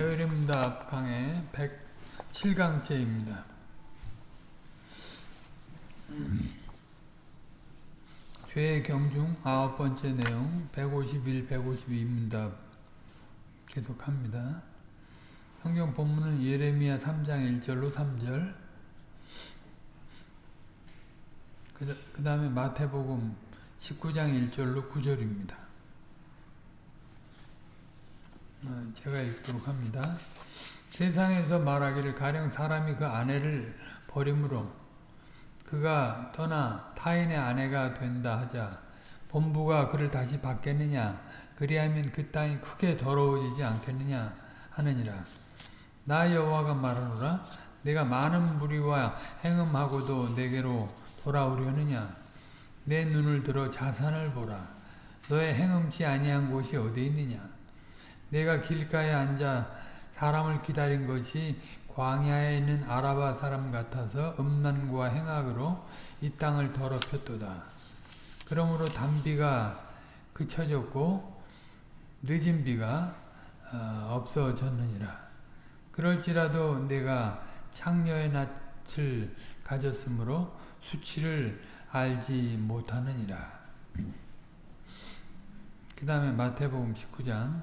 대의림답 강의 107강째입니다. 죄의 경중 아홉 번째 내용 151, 152문답 계속합니다. 성경 본문은 예레미야 3장 1절로 3절 그 다음에 마태복음 19장 1절로 9절입니다. 어, 제가 읽도록 합니다. 세상에서 말하기를 가령 사람이 그 아내를 버림으로 그가 떠나 타인의 아내가 된다 하자 본부가 그를 다시 받겠느냐 그리하면 그 땅이 크게 더러워지지 않겠느냐 하느니라. 나 여호와가 말하노라 내가 많은 무리와 행음하고도 내게로 돌아오려느냐? 내 눈을 들어 자산을 보라. 너의 행음치 아니한 곳이 어디 있느냐 내가 길가에 앉아 사람을 기다린 것이 광야에 있는 아라바 사람 같아서 음란과 행악으로 이 땅을 더럽혔도다. 그러므로 단비가 그쳐졌고 늦은 비가 없어졌느니라. 그럴지라도 내가 창녀의 낯을 가졌으므로 수치를 알지 못하느니라. 그 다음에 마태복음 19장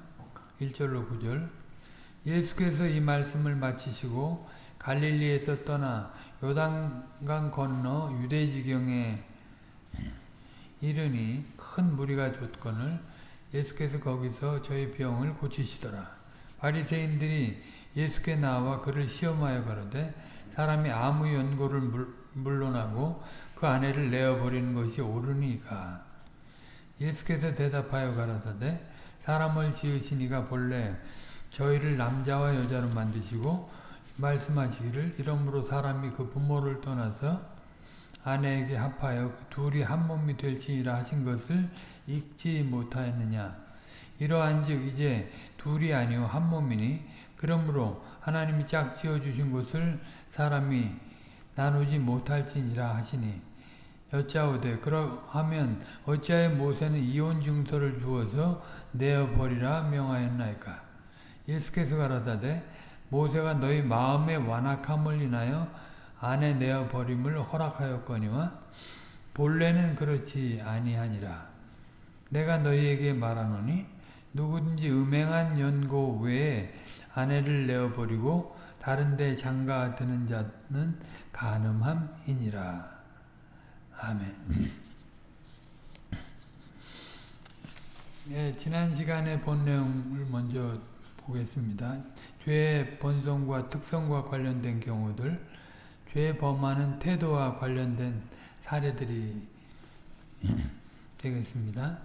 1절로 9절 예수께서 이 말씀을 마치시고 갈릴리에서 떠나 요단강 건너 유대지경에 이르니 큰 무리가 줬건을 예수께서 거기서 저희 병을 고치시더라. 바리새인들이 예수께 나와 그를 시험하여 가로되 사람이 아무 연고를 물론하고 그 아내를 내어버리는 것이 옳으니까 예수께서 대답하여 가라사대 사람을 지으시니가 본래 저희를 남자와 여자로 만드시고 말씀하시기를 이러므로 사람이 그 부모를 떠나서 아내에게 합하여 그 둘이 한 몸이 될지니라 하신 것을 읽지 못하였느냐. 이러한 즉 이제 둘이 아니오 한 몸이니 그러므로 하나님이 짝 지어 주신 것을 사람이 나누지 못할지니라 하시니 여짜오되 그러하면 어찌하여 모세는 이혼 증서를 주어서 내어버리라 명하였나이까 예수께서 가라사대 모세가 너희 마음의 완악함을 인하여 아내 내어 버림을 허락하였거니와 본래는 그렇지 아니하니라. 내가 너희에게 말하노니 누구든지 음행한 연고 외에 아내를 내어 버리고 다른 데 장가 드는 자는 가늠함이니라. 아멘. 네, 지난 시간에 본 내용을 먼저 보겠습니다. 죄의 본성과 특성과 관련된 경우들, 죄 범하는 태도와 관련된 사례들이 되겠습니다.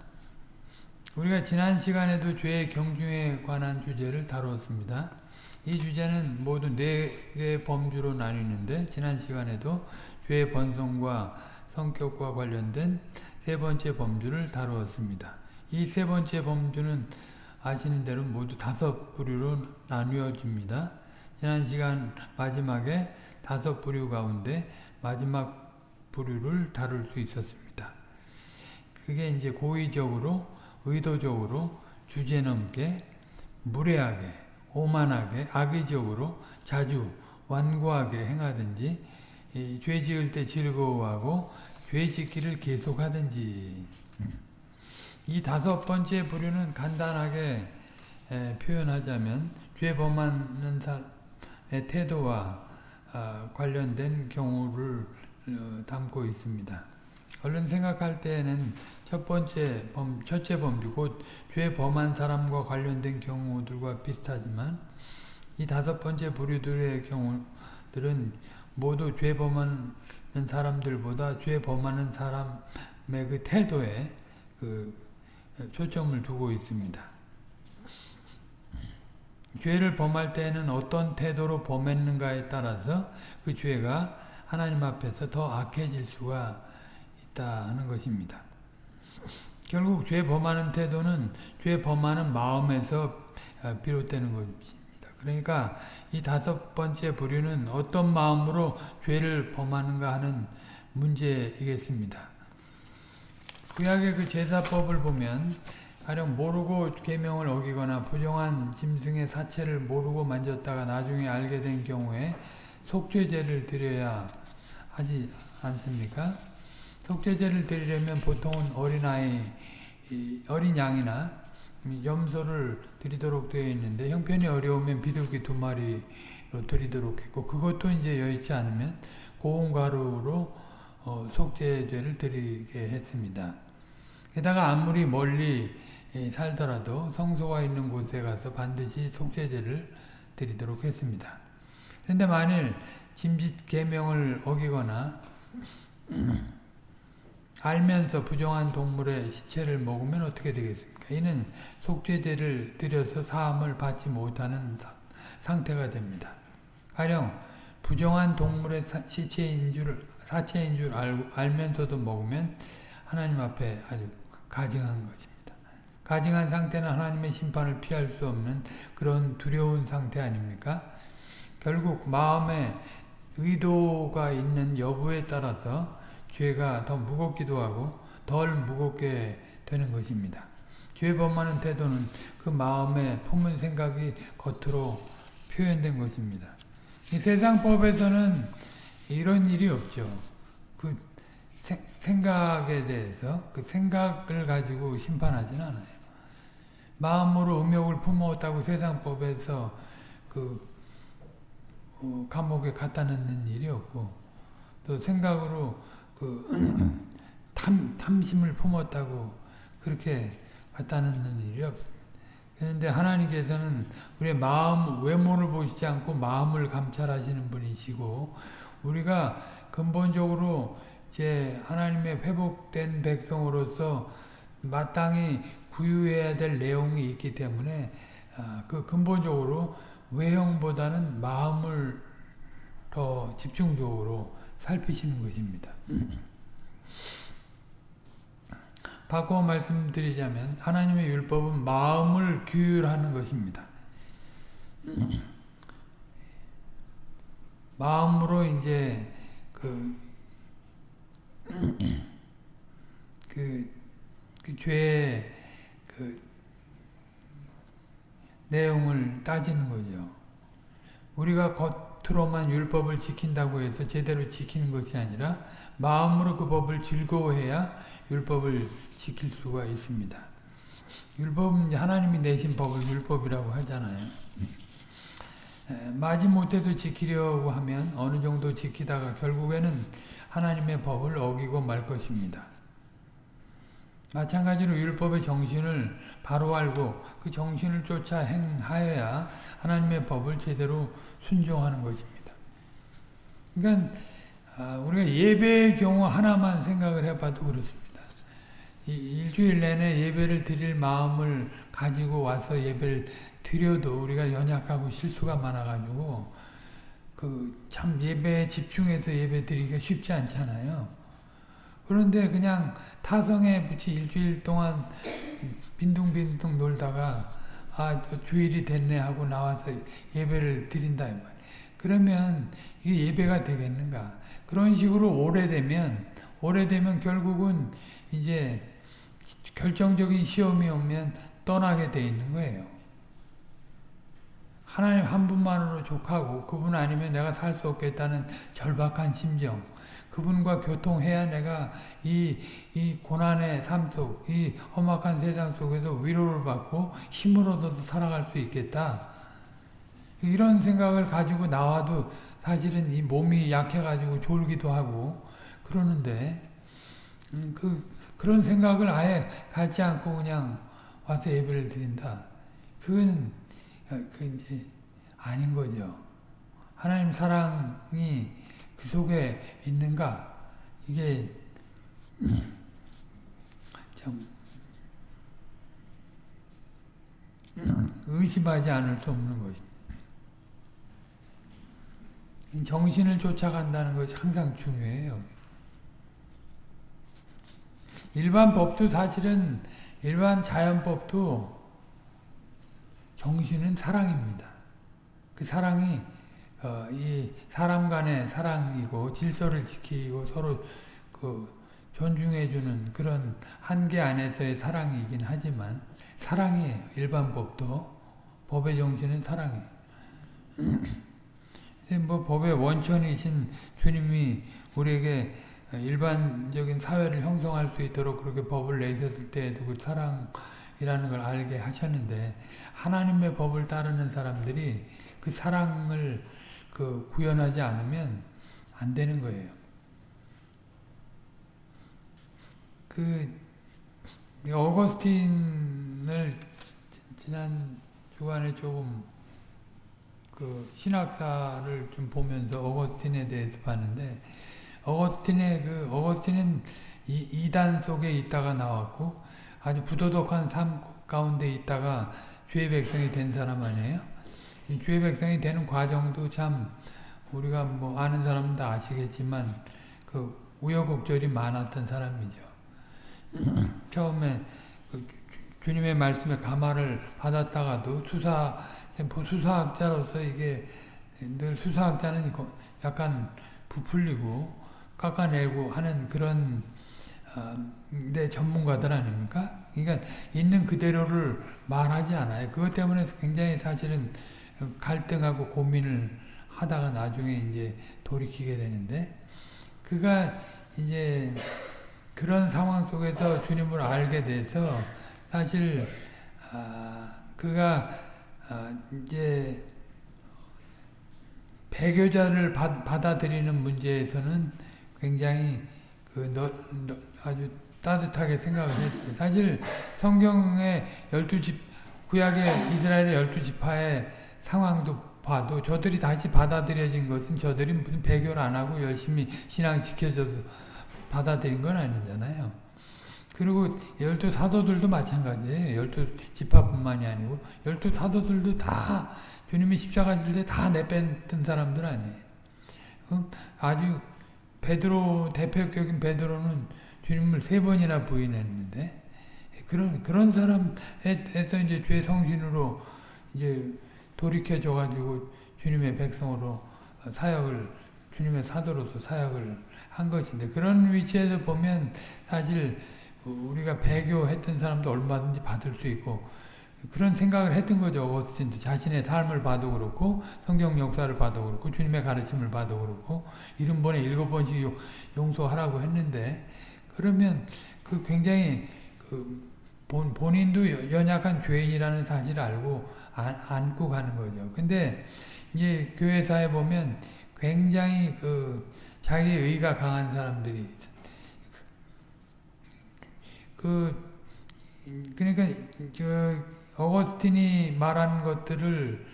우리가 지난 시간에도 죄의 경중에 관한 주제를 다루었습니다. 이 주제는 모두 네 개의 범주로 나뉘는데 지난 시간에도 죄의 본성과 성격과 관련된 세 번째 범주를 다루었습니다. 이 세 번째 범주는 아시는 대로 모두 다섯 부류로 나뉘어집니다. 지난 시간 마지막에 다섯 부류 가운데 마지막 부류를 다룰 수 있었습니다. 그게 이제 고의적으로, 의도적으로, 주제넘게, 무례하게, 오만하게, 악의적으로, 자주, 완고하게 행하든지, 죄 지을 때 즐거워하고, 죄 짓기를 계속하든지, 이 다섯 번째 부류는 간단하게 에, 표현하자면 죄 범하는 사람의 태도와 어, 관련된 경우를 어, 담고 있습니다. 얼른 생각할 때에는 첫 번째 범, 첫째 범주, 곧 죄 범한 사람과 관련된 경우들과 비슷하지만 이 다섯 번째 부류들의 경우들은 모두 죄 범하는 사람들보다 죄 범하는 사람의 그 태도에 그 초점을 두고 있습니다. 죄를 범할 때에는 어떤 태도로 범했는가에 따라서 그 죄가 하나님 앞에서 더 악해질 수가 있다는 것입니다. 결국 죄 범하는 태도는 죄 범하는 마음에서 비롯되는 것입니다. 그러니까 이 다섯 번째 부류는 어떤 마음으로 죄를 범하는가 하는 문제이겠습니다. 구약의 그 제사법을 보면 가령 모르고 계명을 어기거나 부정한 짐승의 사체를 모르고 만졌다가 나중에 알게 된 경우에 속죄제를 드려야 하지 않습니까? 속죄제를 드리려면 보통은 어린아이, 어린 양이나 염소를 드리도록 되어 있는데 형편이 어려우면 비둘기 두 마리로 드리도록 했고 그것도 이제 여의치 않으면 고운 가루로 어, 속죄제를 드리게 했습니다. 게다가 아무리 멀리 살더라도 성소가 있는 곳에 가서 반드시 속죄제를 드리도록 했습니다. 그런데 만일 짐짓 계명을 어기거나 알면서 부정한 동물의 시체를 먹으면 어떻게 되겠습니까? 이는 속죄제를 드려서 사함을 받지 못하는 상태가 됩니다. 가령 부정한 동물의 시체인 줄 사체인 줄 알, 알면서도 먹으면 하나님 앞에 아주 가증한 것입니다. 가증한 상태는 하나님의 심판을 피할 수 없는 그런 두려운 상태 아닙니까? 결국 마음에 의도가 있는 여부에 따라서 죄가 더 무겁기도 하고 덜 무겁게 되는 것입니다. 죄 범하는 태도는 그 마음에 품은 생각이 겉으로 표현된 것입니다. 이 세상법에서는 이런 일이 없죠. 그 생각에 대해서 그 생각을 가지고 심판하지는 않아요. 마음으로 음욕을 품었다고 세상법에서 그 어, 감옥에 갖다 넣는 일이 없고 또 생각으로 그 탐, 탐심을 품었다고 그렇게 넣는 일이 없어요. 그런데 하나님께서는 우리의 마음, 외모를 보시지 않고 마음을 감찰하시는 분이시고 우리가 근본적으로 이제 하나님의 회복된 백성으로서 마땅히 구유해야 될 내용이 있기 때문에 아, 그 근본적으로 외형보다는 마음을 더 집중적으로 살피시는 것입니다. 바꿔 말씀드리자면 하나님의 율법은 마음을 규율하는 것입니다. 마음으로 이제 그, 그, 그 죄의 그 내용을 따지는 거죠. 우리가 겉으로만 율법을 지킨다고 해서 제대로 지키는 것이 아니라 마음으로 그 법을 즐거워해야 율법을 지킬 수가 있습니다. 율법은 하나님이 내신 법을 율법이라고 하잖아요. 마지못해도 지키려고 하면 어느 정도 지키다가 결국에는 하나님의 법을 어기고 말 것입니다. 마찬가지로 율법의 정신을 바로 알고 그 정신을 쫓아 행하여야 하나님의 법을 제대로 순종하는 것입니다. 그러니까 아, 우리가 예배의 경우 하나만 생각을 해봐도 그렇습니다. 일주일 내내 예배를 드릴 마음을 가지고 와서 예배를 드려도 우리가 연약하고 실수가 많아가지고 그 참 예배에 집중해서 예배 드리기가 쉽지 않잖아요. 그런데 그냥 타성에 붙이 일주일 동안 빈둥빈둥 놀다가 아 주일이 됐네 하고 나와서 예배를 드린다 이 말. 그러면 이게 예배가 되겠는가? 그런 식으로 오래되면 오래되면 결국은 이제 결정적인 시험이 오면 떠나게 돼 있는 거예요. 하나님 한 분만으로 족하고 그분 아니면 내가 살 수 없겠다는 절박한 심정 그분과 교통해야 내가 이, 이 고난의 삶 속, 이 험악한 세상 속에서 위로를 받고 힘을 얻어서 살아갈 수 있겠다. 이런 생각을 가지고 나와도 사실은 이 몸이 약해가지고 졸기도 하고 그러는데 음, 그 그런 생각을 아예 갖지 않고 그냥 와서 예배를 드린다. 그거는 어, 그 이제 아닌 거죠. 하나님 사랑이 그 속에 있는가? 이게 참 의심하지 않을 수 없는 것입니다. 정신을 쫓아간다는 것이 항상 중요해요. 일반 법도 사실은 일반 자연법도 정신은 사랑입니다. 그 사랑이 어, 이 사람 간의 사랑이고 질서를 지키고 서로 그 존중해주는 그런 한계 안에서의 사랑이긴 하지만 사랑이에요. 일반 법도. 법의 정신은 사랑이에요. 뭐 법의 원천이신 주님이 우리에게 일반적인 사회를 형성할 수 있도록 그렇게 법을 내셨을 때에도 그 사랑이라는 걸 알게 하셨는데 하나님의 법을 따르는 사람들이 그 사랑을 그 구현하지 않으면 안 되는 거예요. 그 어거스틴을 지난 주간에 조금 그 신학사를 좀 보면서 어거스틴에 대해서 봤는데 어거스틴의 그 어거스틴은 이, 이단 속에 있다가 나왔고 아주 부도덕한 삶 가운데 있다가 주의 백성이 된 사람 아니에요? 주의 백성이 되는 과정도 참 우리가 뭐 아는 사람은 다 아시겠지만 그 우여곡절이 많았던 사람이죠. 처음에 그 주 님의 말씀에 감화를 받았다가도 수사 수사학자로서 이게 늘 수사학자는 약간 부풀리고 깎아내고 하는 그런 어, 내 전문가들 아닙니까? 그러니까 있는 그대로를 말하지 않아요. 그것 때문에 굉장히 사실은 갈등하고 고민을 하다가 나중에 이제 돌이키게 되는데 그가 이제 그런 상황 속에서 주님을 알게 돼서 사실 아, 그가 아, 이제 배교자를 받, 받아들이는 문제에서는 굉장히 그 너, 너, 아주 따뜻하게 생각을 했어요. 사실 성경의 열두 집 구약의 이스라엘의 열두 지파의 상황도 봐도 저들이 다시 받아들여진 것은 저들이 무슨 배교를 안 하고 열심히 신앙 지켜줘서 받아들인 건 아니잖아요. 그리고 열두 사도들도 마찬가지예요. 열두 지파뿐만이 아니고 열두 사도들도 다 주님이 십자가 질 때 다 내뺐던 사람들 아니에요. 어? 아주 베드로 대표격인 베드로는 주님을 세 번이나 부인했는데 그런 그런 사람에서 이제 죄 성신으로 이제 돌이켜줘 가지고 주님의 백성으로 사역을 주님의 사도로서 사역을 한 것인데 그런 위치에서 보면 사실 우리가 배교했던 사람도 얼마든지 받을 수 있고 그런 생각을 했던 거죠. 어거스틴도 자신의 삶을 봐도 그렇고 성경 역사를 봐도 그렇고 주님의 가르침을 봐도 그렇고 일흔 번에 일곱 번씩 용서하라고 했는데 그러면 그 굉장히 그 본, 본인도 연약한 죄인이라는 사실을 알고 안, 안고 가는 거죠. 근데 이제 교회사에 보면 굉장히 그 자기 의가 강한 사람들이 그 그러니까 저 어거스틴이 말한 것들을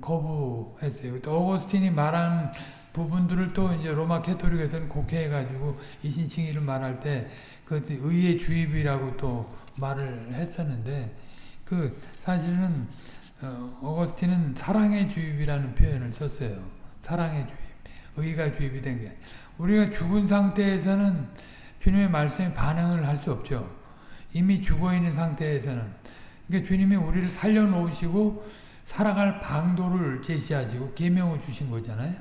거부했어요. 또 어거스틴이 말한 부분들을 또 이제 로마 캐토릭에서는 곡해해가지고 이신칭의를 말할 때 그 의의 주입이라고 또 말을 했었는데 그 사실은 어, 어거스틴은 사랑의 주입이라는 표현을 썼어요. 사랑의 주입. 의가 주입이 된 게. 우리가 죽은 상태에서는 주님의 말씀에 반응을 할 수 없죠. 이미 죽어 있는 상태에서는. 그러니까 주님이 우리를 살려놓으시고 살아갈 방도를 제시하시고 계명을 주신 거잖아요.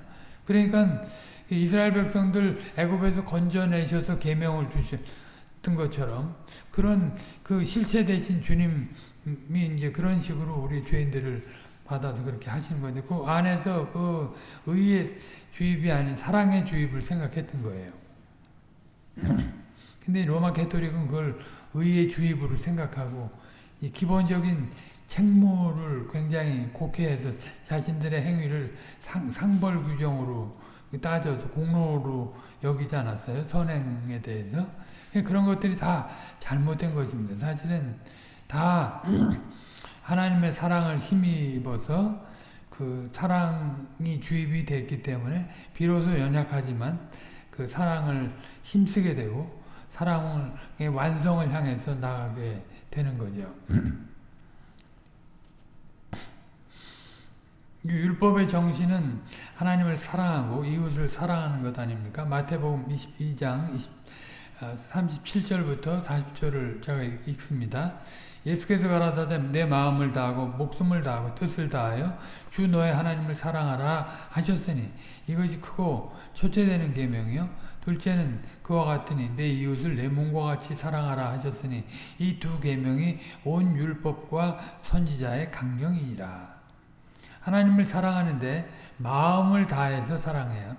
그러니까 이스라엘 백성들 애굽에서 건져내셔서 계명을 주셨던 것처럼 그런 그 실체 대신 주님이 이제 그런 식으로 우리 죄인들을 받아서 그렇게 하시는 건데 그 안에서 그 의의 주입이 아닌 사랑의 주입을 생각했던 거예요. 근데 로마 캐토릭은 그걸 의의 주입으로 생각하고 이 기본적인 책무를 굉장히 곡해해서 자신들의 행위를 상, 상벌 규정으로 따져서 공로로 여기지 않았어요. 선행에 대해서. 그런 것들이 다 잘못된 것입니다. 사실은 다 하나님의 사랑을 힘입어서 그 사랑이 주입이 됐기 때문에 비로소 연약하지만 그 사랑을 힘쓰게 되고 사랑의 완성을 향해서 나가게 되는 거죠. 율법의 정신은 하나님을 사랑하고 이웃을 사랑하는 것 아닙니까? 마태복음 22장 20, 37절부터 40절을 제가 읽습니다. 예수께서 가라사대 내 마음을 다하고 목숨을 다하고 뜻을 다하여 주 너의 하나님을 사랑하라 하셨으니 이것이 크고 초째되는 계명이요 둘째는 그와 같으니 내 이웃을 내 몸과 같이 사랑하라 하셨으니 이 두 계명이 온 율법과 선지자의 강령이니라. 하나님을 사랑하는데 마음을 다해서 사랑해야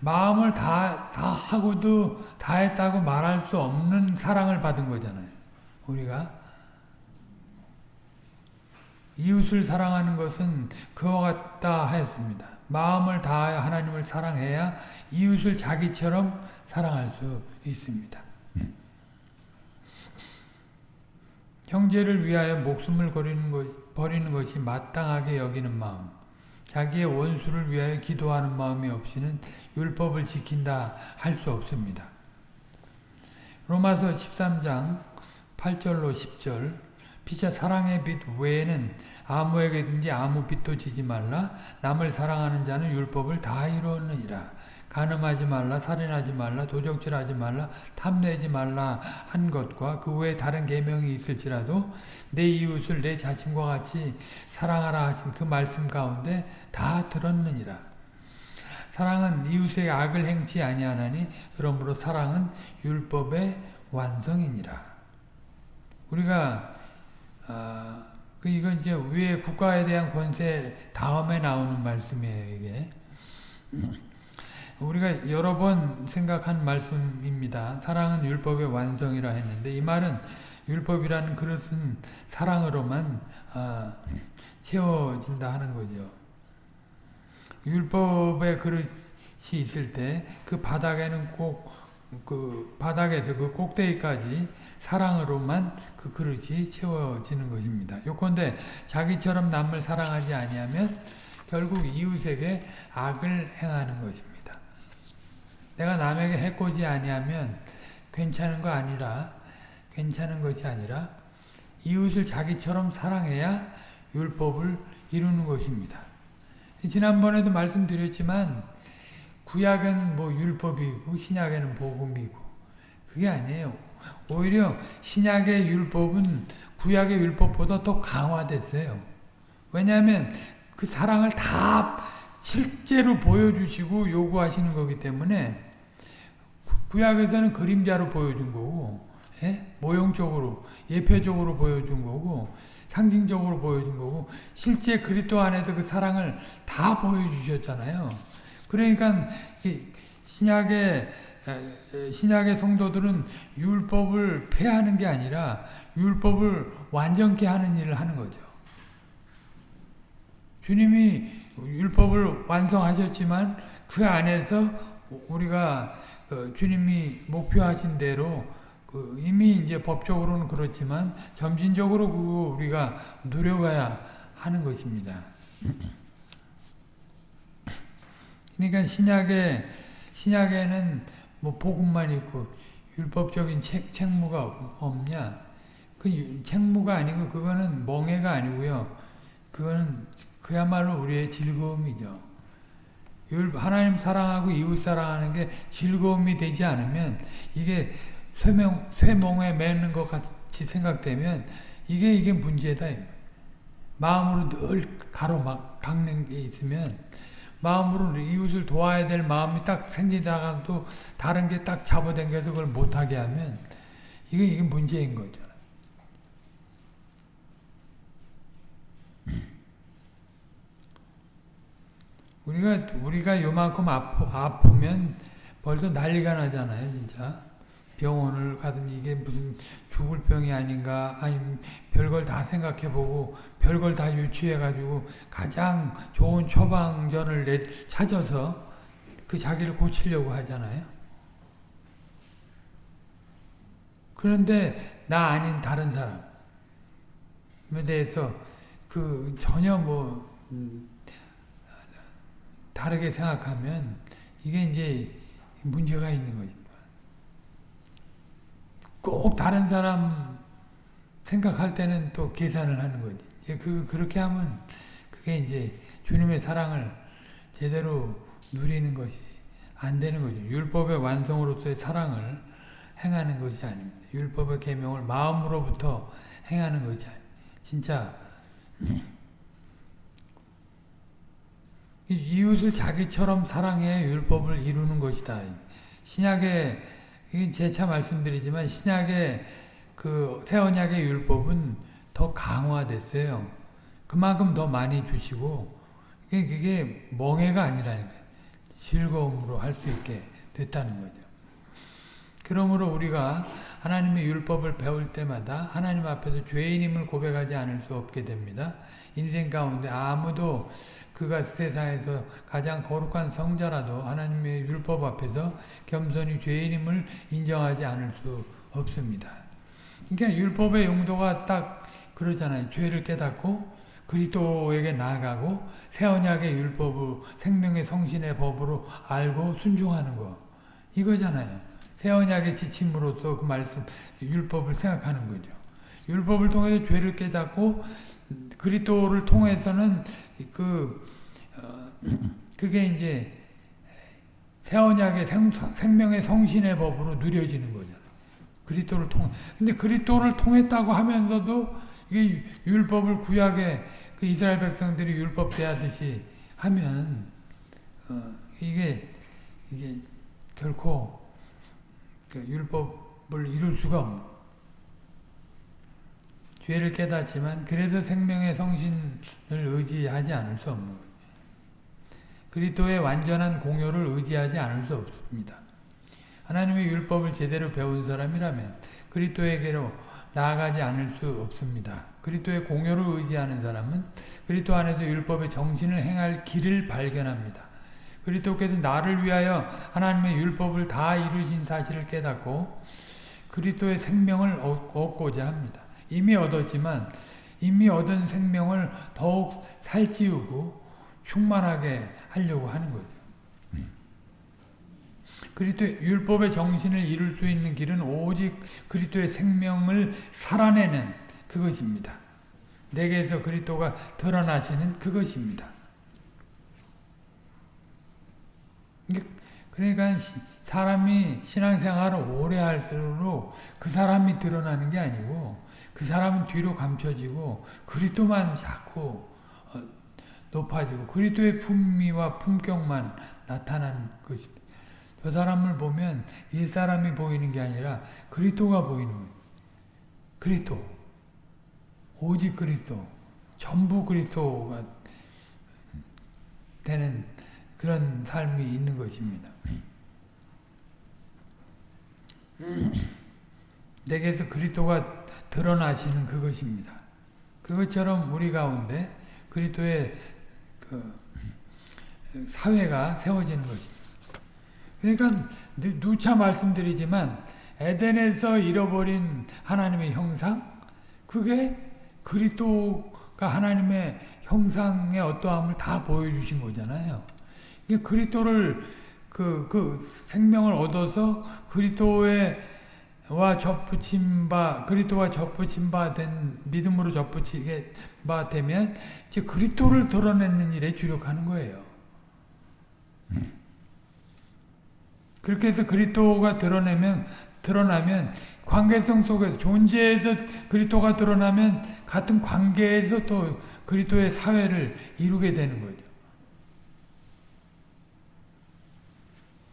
마음을 다, 다 하고도 다 했다고 말할 수 없는 사랑을 받은 거잖아요. 우리가 이웃을 사랑하는 것은 그와 같다 하였습니다. 마음을 다하여 하나님을 사랑해야 이웃을 자기처럼 사랑할 수 있습니다. 형제를 위하여 목숨을 것, 버리는 것이 마땅하게 여기는 마음 자기의 원수를 위하여 기도하는 마음이 없이는 율법을 지킨다 할 수 없습니다. 로마서 13장 8절로 10절 피차 사랑의 빛 외에는 아무에게든지 아무 빛도 지지 말라. 남을 사랑하는 자는 율법을 다 이루었느니라. 간음하지 말라 살인하지 말라 도적질하지 말라 탐내지 말라 한 것과 그 외에 다른 계명이 있을지라도 내 이웃을 내 자신과 같이 사랑하라 하신 그 말씀 가운데 다 들었느니라. 사랑은 이웃의 악을 행치 아니하나니 그러므로 사랑은 율법의 완성이니라. 우리가 어, 그 이건 이제 위에 국가에 대한 권세 다음에 나오는 말씀이에요 이게 우리가 여러 번 생각한 말씀입니다. 사랑은 율법의 완성이라 했는데 이 말은 율법이라는 그릇은 사랑으로만 어, 채워진다 하는 거죠. 율법의 그릇이 있을 때 그 바닥에는 꼭 그 바닥에서 그 꼭대기까지 사랑으로만 그 그릇이 채워지는 것입니다. 요건데 자기처럼 남을 사랑하지 아니하면 결국 이웃에게 악을 행하는 것입니다. 내가 남에게 해코지 아니하면 괜찮은 거 아니라 괜찮은 것이 아니라 이웃을 자기처럼 사랑해야 율법을 이루는 것입니다. 지난번에도 말씀드렸지만 구약은 뭐 율법이고 신약에는 복음이고 그게 아니에요. 오히려 신약의 율법은 구약의 율법보다 더 강화됐어요. 왜냐하면 그 사랑을 다 실제로 보여주시고 요구하시는 거기 때문에 구약에서는 그림자로 보여준 거고 예? 모형적으로 예표적으로 보여준 거고 상징적으로 보여준 거고 실제 그리스도 안에서 그 사랑을 다 보여주셨잖아요. 그러니까 신약의 신약의 성도들은 율법을 폐하는 게 아니라 율법을 완전케 하는 일을 하는 거죠. 주님이 율법을 완성하셨지만 그 안에서 우리가 그 주님이 목표하신 대로 그 이미 이제 법적으로는 그렇지만 점진적으로 그 우리가 누려가야 하는 것입니다. 그러니까 신약에 신약에는 뭐 복음만 있고 율법적인 책, 책무가 없냐? 그 책무가 아니고 그거는 멍해가 아니고요. 그거는 그야말로 우리의 즐거움이죠. 하나님 사랑하고 이웃 사랑하는 게 즐거움이 되지 않으면 이게 쇠명, 쇠몽에 매는 것 같이 생각되면 이게 이게 문제다. 마음으로 늘 가로막 깎는 게 있으면 마음으로 이웃을 도와야 될 마음이 딱 생기다가도 다른 게 딱 잡아당겨서 그걸 못하게 하면 이게 이게 문제인 거죠. 우리가 우리가 요만큼 아프, 아프면 벌써 난리가 나잖아요, 진짜. 병원을 가든 이게 무슨 죽을 병이 아닌가 아니면 별걸 다 생각해보고 별걸 다 유추해가지고 가장 좋은 처방전을 내, 찾아서 그 자기를 고치려고 하잖아요. 그런데 나 아닌 다른 사람에 대해서 그 전혀 뭐 음, 다르게 생각하면 이게 이제 문제가 있는 거죠. 꼭 다른 사람 생각할 때는 또 계산을 하는 거지. 그, 그렇게 하면 그게 이제 주님의 사랑을 제대로 누리는 것이 안 되는 거죠. 율법의 완성으로서의 사랑을 행하는 것이 아닙니다. 율법의 계명을 마음으로부터 행하는 것이 아닙니다. 진짜 이- 이웃을 자기처럼 사랑해 율법을 이루는 것이다. 신약의 이게 재차 말씀드리지만 신약의 그 새언약의 율법은 더 강화됐어요. 그만큼 더 많이 주시고 이게 그게 멍해가 아니라니까 즐거움으로 할 수 있게 됐다는 거죠. 그러므로 우리가 하나님의 율법을 배울 때마다 하나님 앞에서 죄인임을 고백하지 않을 수 없게 됩니다. 인생 가운데 아무도 그가 세상에서 가장 거룩한 성자라도 하나님의 율법 앞에서 겸손히 죄인임을 인정하지 않을 수 없습니다. 그러니까 율법의 용도가 딱 그러잖아요. 죄를 깨닫고 그리스도에게 나아가고 새 언약의 율법을 생명의 성신의 법으로 알고 순종하는 거 이거잖아요. 새 언약의 지침으로서 그 말씀 율법을 생각하는 거죠. 율법을 통해서 죄를 깨닫고 그리스도를 통해서는 그 어, 그게 이제 새 언약의 생, 생명의 성신의 법으로 누려지는 거잖아요. 그리스도를 통 근데 그리스도를 통했다고 하면서도 이게 율법을 구약에 그 이스라엘 백성들이 율법 대하듯이 하면 어, 이게 이게 결코 그 율법을 이룰 수가 없는 죄를 깨닫지만 그래서 생명의 성신을 의지하지 않을 수 없는 거예요. 그리스도의 완전한 공효를 의지하지 않을 수 없습니다. 하나님의 율법을 제대로 배운 사람이라면 그리스도에게로 나아가지 않을 수 없습니다. 그리스도의 공효를 의지하는 사람은 그리스도 안에서 율법의 정신을 행할 길을 발견합니다. 그리스도께서 나를 위하여 하나님의 율법을 다 이루신 사실을 깨닫고 그리스도의 생명을 얻고자 합니다. 이미 얻었지만 이미 얻은 생명을 더욱 살찌우고 충만하게 하려고 하는 거죠. 그리스도 율법의 정신을 이룰 수 있는 길은 오직 그리스도의 생명을 살아내는 그것입니다. 내게서 그리스도가 드러나시는 그것입니다. 그러니까 사람이 신앙생활을 오래 할수록 그 사람이 드러나는 게 아니고 그 사람은 뒤로 감춰지고 그리스도만 자꾸 높아지고 그리스도의 품위와 품격만 나타나는 것이다. 저 사람을 보면 이 사람이 보이는 게 아니라 그리스도가 보이는. 그리스도. 오직 그리스도. 전부 그리스도가 되는 그런 삶이 있는 것입니다. 내게서 그리스도가 드러나시는 그것입니다. 그것처럼 우리 가운데 그리스도의 그 사회가 세워지는 것입니다. 그러니까 누차 말씀드리지만 에덴에서 잃어버린 하나님의 형상 그게 그리스도가 하나님의 형상의 어떠함을 다 보여주신 거잖아요. 이게 그리스도를 그, 그 생명을 얻어서 그리스도의 와 접붙임 바 그리스도와 접붙임 바 된 믿음으로 접붙이게 바 되면 이제 그리스도를 드러내는 일에 주력하는 거예요. 그렇게 해서 그리스도가 드러내면 드러나면 관계성 속에서 존재에서 그리스도가 드러나면 같은 관계에서 또 그리스도의 사회를 이루게 되는 거죠.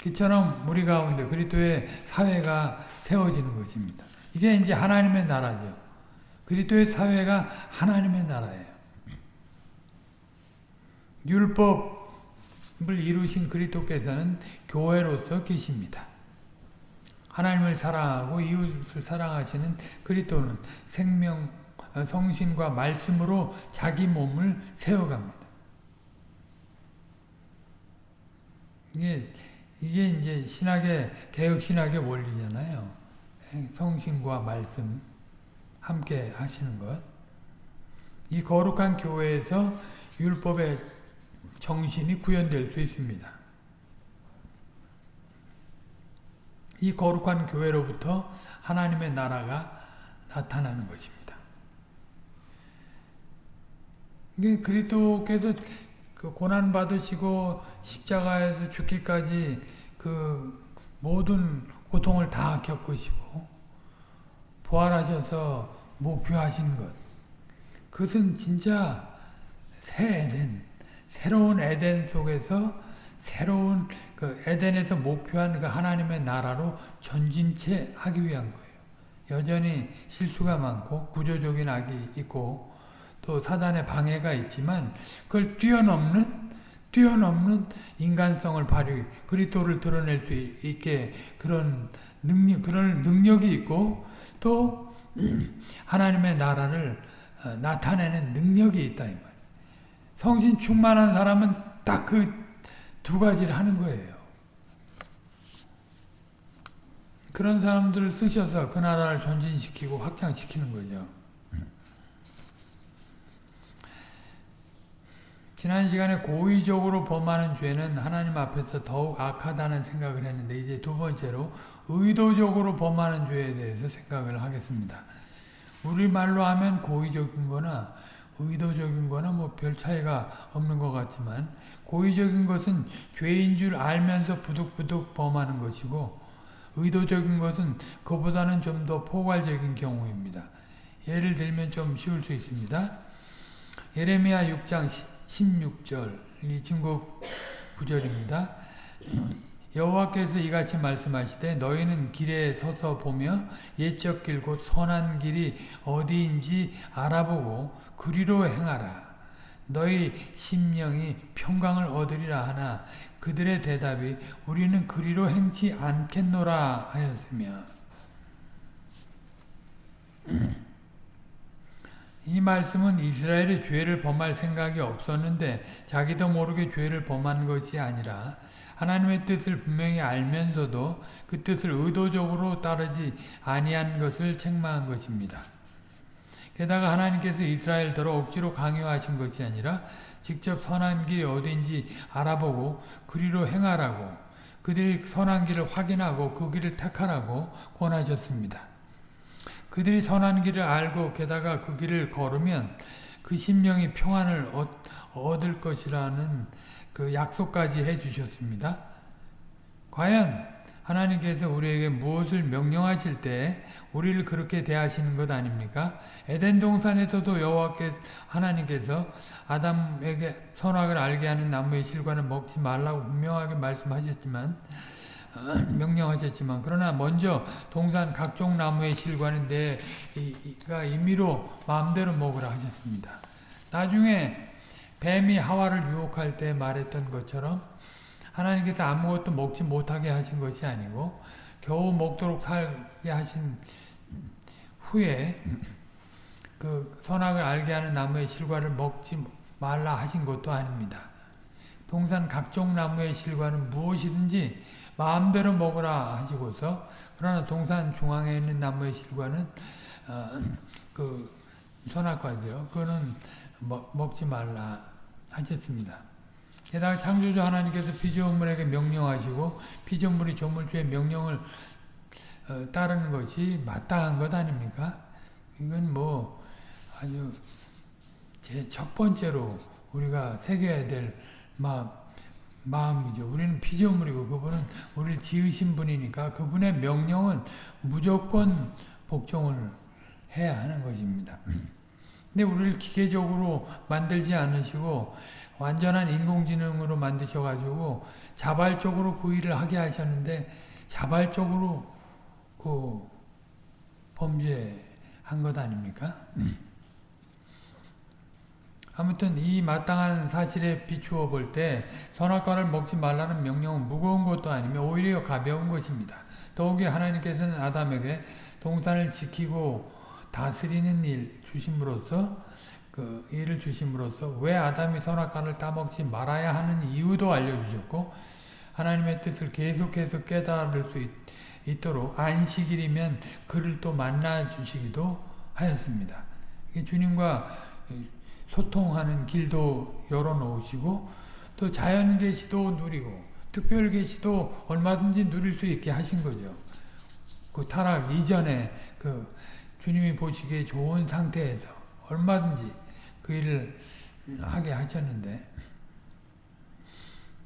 그처럼 우리 가운데 그리스도의 사회가 세워지는 것입니다. 이게 이제 하나님의 나라죠. 그리스도의 사회가 하나님의 나라예요. 율법을 이루신 그리스도께서는 교회로서 계십니다. 하나님을 사랑하고 이웃을 사랑하시는 그리스도는 생명, 성신과 말씀으로 자기 몸을 세워갑니다. 이게 이게 이제 신학의 개혁 신학의 원리잖아요. 성신과 말씀 함께 하시는 것. 이 거룩한 교회에서 율법의 정신이 구현될 수 있습니다. 이 거룩한 교회로부터 하나님의 나라가 나타나는 것입니다. 이게 그리스도께서 그 고난 받으시고 십자가에서 죽기까지 그 모든 고통을 다 겪으시고 부활하셔서 목표하신 것 그것은 진짜 새 에덴 새로운 에덴 속에서 새로운 그 에덴에서 목표한 그 하나님의 나라로 전진체 하기 위한 거예요. 여전히 실수가 많고 구조적인 악이 있고 또 사단의 방해가 있지만 그걸 뛰어넘는 뛰어넘는 인간성을 발휘 그리스도를 드러낼 수 있게 그런 능력 그런 능력이 있고 또 하나님의 나라를 어, 나타내는 능력이 있다 이 말. 성신 충만한 사람은 딱 그 두 가지를 하는 거예요. 그런 사람들을 쓰셔서 그 나라를 전진시키고 확장시키는 거죠. 지난 시간에 고의적으로 범하는 죄는 하나님 앞에서 더욱 악하다는 생각을 했는데 이제 두 번째로 의도적으로 범하는 죄에 대해서 생각을 하겠습니다. 우리말로 하면 고의적인 거나 의도적인 거나 뭐 별 차이가 없는 것 같지만 고의적인 것은 죄인 줄 알면서 부득부득 범하는 것이고 의도적인 것은 그보다는 좀 더 포괄적인 경우입니다. 예를 들면 좀 쉬울 수 있습니다. 예레미야 6장 16절이 증거 구절입니다. 여호와께서 이같이 말씀하시되 너희는 길에 서서 보며 옛적 길 곧 선한 길이 어디인지 알아보고 그리로 행하라. 너희 심령이 평강을 얻으리라 하나 그들의 대답이 우리는 그리로 행치 않겠노라 하였으며 이 말씀은 이스라엘이 죄를 범할 생각이 없었는데 자기도 모르게 죄를 범한 것이 아니라 하나님의 뜻을 분명히 알면서도 그 뜻을 의도적으로 따르지 아니한 것을 책망한 것입니다. 게다가 하나님께서 이스라엘더러 억지로 강요하신 것이 아니라 직접 선한 길이 어딘지 알아보고 그리로 행하라고 그들이 선한 길을 확인하고 그 길을 택하라고 권하셨습니다. 그들이 선한 길을 알고 게다가 그 길을 걸으면 그 심령이 평안을 얻을 것이라는 그 약속까지 해주셨습니다. 과연 하나님께서 우리에게 무엇을 명령하실 때 우리를 그렇게 대하시는 것 아닙니까? 에덴 동산에서도 여호와께서 하나님께서 아담에게 선악을 알게 하는 나무의 실과는 먹지 말라고 분명하게 말씀하셨지만 명령하셨지만 그러나 먼저 동산 각종 나무의 실과는 내가 임의로 마음대로 먹으라 하셨습니다. 나중에 뱀이 하와를 유혹할 때 말했던 것처럼 하나님께서 아무것도 먹지 못하게 하신 것이 아니고 겨우 먹도록 살게 하신 후에 그 선악을 알게 하는 나무의 실과를 먹지 말라 하신 것도 아닙니다. 동산 각종 나무의 실과는 무엇이든지 마음대로 먹으라 하시고서 그러나 동산 중앙에 있는 나무의 실과는 어, 그 선악과죠. 그거는 먹, 먹지 말라 하셨습니다. 게다가 창조주 하나님께서 피조물에게 명령하시고 피조물이 조물주의 명령을 어, 따르는 것이 마땅한 것 아닙니까? 이건 뭐 아주 제 첫 번째로 우리가 새겨야 될 마음, 마음이죠. 우리는 피조물이고 그분은 우리를 지으신 분이니까 그분의 명령은 무조건 복종을 해야 하는 것입니다. 근데 우리를 기계적으로 만들지 않으시고 완전한 인공지능으로 만드셔가지고 자발적으로 그 일을 하게 하셨는데 자발적으로 그 범죄한 것 아닙니까? 아무튼 이 마땅한 사실에 비추어 볼 때 선악과를 먹지 말라는 명령은 무거운 것도 아니며 오히려 가벼운 것입니다. 더욱이 하나님께서는 아담에게 동산을 지키고 다스리는 일 주심으로써 그 일을 주심으로써 왜 아담이 선악과를 따먹지 말아야 하는 이유도 알려주셨고 하나님의 뜻을 계속해서 깨달을 수 있, 있도록 안식일이면 그를 또 만나 주시기도 하였습니다. 주님과 소통하는 길도 열어놓으시고 또 자연 계시도 누리고 특별 계시도 얼마든지 누릴 수 있게 하신 거죠. 그 타락 이전에 그 주님이 보시기에 좋은 상태에서 얼마든지 그 일을 하게 하셨는데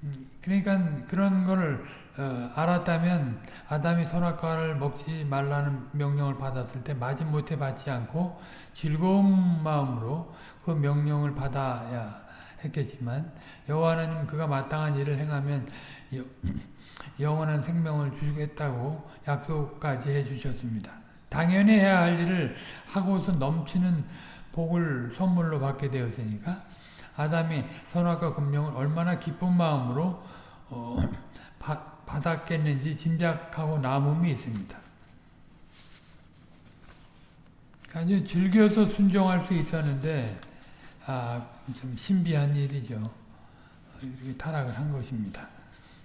음, 그러니까 그런 거를 어, 알았다면 아담이 선악과를 먹지 말라는 명령을 받았을 때 마지못해 받지 않고 즐거운 마음으로 그 명령을 받아야 했겠지만 여호와 하나님 그가 마땅한 일을 행하면 여, 영원한 생명을 주겠다고 약속까지 해주셨습니다. 당연히 해야 할 일을 하고서 넘치는 복을 선물로 받게 되었으니까 아담이 선악과 금령을 얼마나 기쁜 마음으로 어, 바, 받았겠는지 짐작하고 남음이 있습니다. 아주 즐겨서 순종할 수 있었는데 아, 좀 신비한 일이죠. 이렇게 타락을 한 것입니다.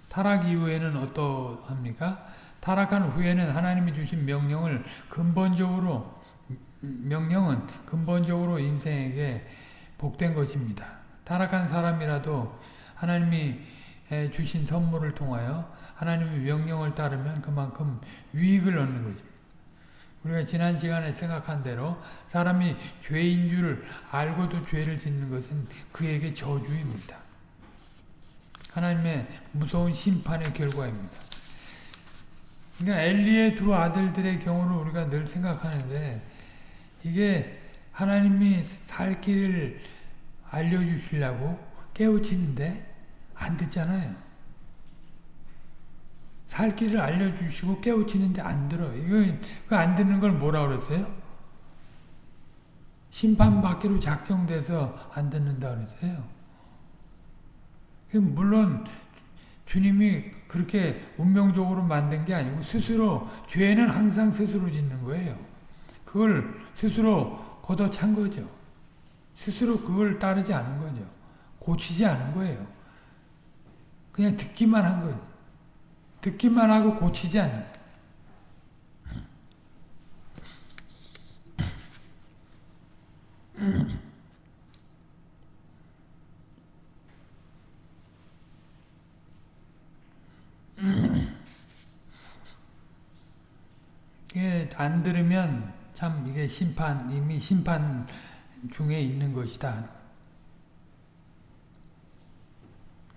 타락 이후에는 어떠합니까? 타락한 후에는 하나님이 주신 명령을 근본적으로 명령은 근본적으로 인생에게 복된 것입니다. 타락한 사람이라도 하나님이 주신 선물을 통하여 하나님의 명령을 따르면 그만큼 유익을 얻는 거죠. 우리가 지난 시간에 생각한 대로 사람이 죄인 줄 알고도 죄를 짓는 것은 그에게 저주입니다. 하나님의 무서운 심판의 결과입니다. 그러니까 엘리의 두 아들들의 경우를 우리가 늘 생각하는데 이게 하나님이 살 길을 알려주시려고 깨우치는데 안 듣잖아요. 살 길을 알려주시고 깨우치는데 안 들어. 이거 그안 듣는 걸 뭐라 그랬어요? 심판받기로 작정돼서 안 듣는다 그랬어요. 물론 주님이 그렇게 운명적으로 만든 게 아니고 스스로 죄는 항상 스스로 짓는 거예요. 그걸 스스로 걷어찬 거죠. 스스로 그걸 따르지 않은 거죠. 고치지 않은 거예요. 그냥 듣기만 한 거죠. 듣기만 하고 고치지 않는 이게 안 들으면 참 이게 심판 이미 심판 중에 있는 것이다.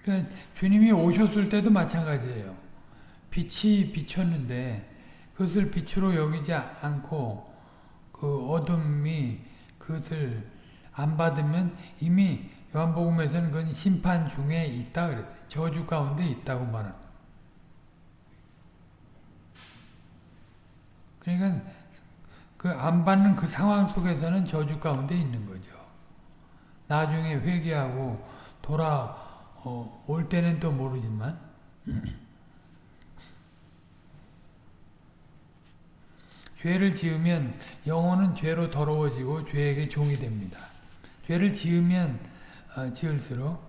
그러니까 주님이 오셨을 때도 마찬가지예요. 빛이 비쳤는데 그것을 빛으로 여기지 않고 그 어둠이 그것을 안 받으면 이미 요한복음에서는 그건 심판 중에 있다 그랬어요. 저주 가운데 있다고 말합니다. 그러니까 그 안 받는 그 상황 속에서는 저주 가운데 있는 거죠. 나중에 회개하고 돌아올 어, 때는 또 모르지만 죄를 지으면 영혼은 죄로 더러워지고 죄에게 종이 됩니다. 죄를 지으면 어, 지을수록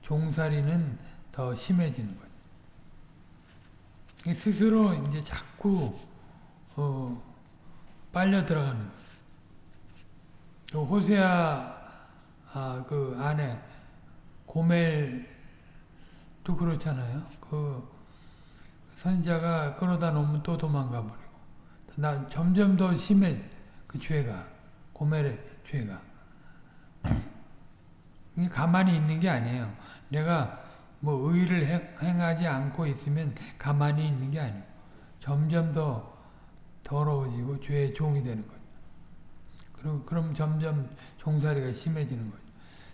종살이는 더 심해지는 거예요. 스스로 이제 자꾸 어, 빨려 들어가는 거예요. 호세아 아, 그 안에 고멜도 그렇잖아요. 그 선자가 끌어다 놓으면 또 도망가 버리고 나 점점 더 심해 그 죄가 고멜의 죄가 가만히 있는 게 아니에요. 내가 뭐 의를 행하지 않고 있으면 가만히 있는 게 아니에요. 점점 더 더러워지고 죄의 종이 되는 거죠. 그리고 그럼 점점 종살이가 심해지는 거죠.